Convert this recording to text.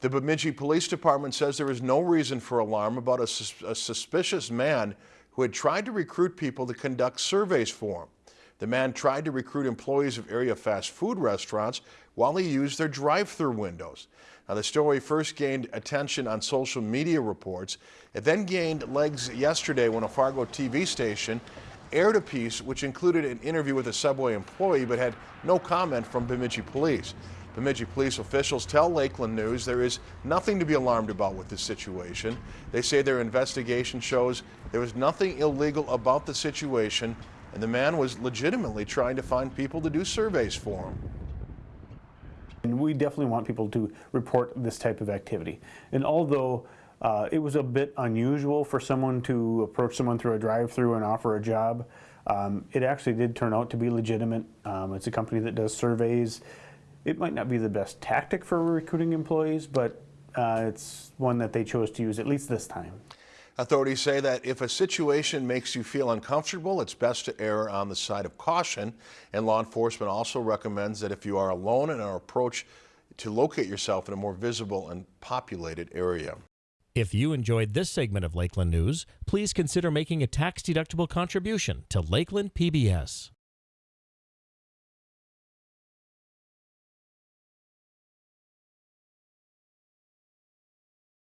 The Bemidji Police Department says there is no reason for alarm about a, sus a suspicious man who had tried to recruit people to conduct surveys for him. The man tried to recruit employees of area fast food restaurants while he used their drive-through windows. Now, the story first gained attention on social media reports. It then gained legs yesterday when a Fargo TV station aired a piece which included an interview with a Subway employee but had no comment from Bemidji police. Bemidji police officials tell Lakeland News there is nothing to be alarmed about with this situation. They say their investigation shows there was nothing illegal about the situation and the man was legitimately trying to find people to do surveys for him. And we definitely want people to report this type of activity. And although uh, it was a bit unusual for someone to approach someone through a drive-through and offer a job, um, it actually did turn out to be legitimate. Um, it's a company that does surveys. It might not be the best tactic for recruiting employees, but uh, it's one that they chose to use at least this time. Authorities say that if a situation makes you feel uncomfortable, it's best to err on the side of caution. And law enforcement also recommends that if you are alone and are approach, to locate yourself in a more visible and populated area. If you enjoyed this segment of Lakeland News, please consider making a tax-deductible contribution to Lakeland PBS.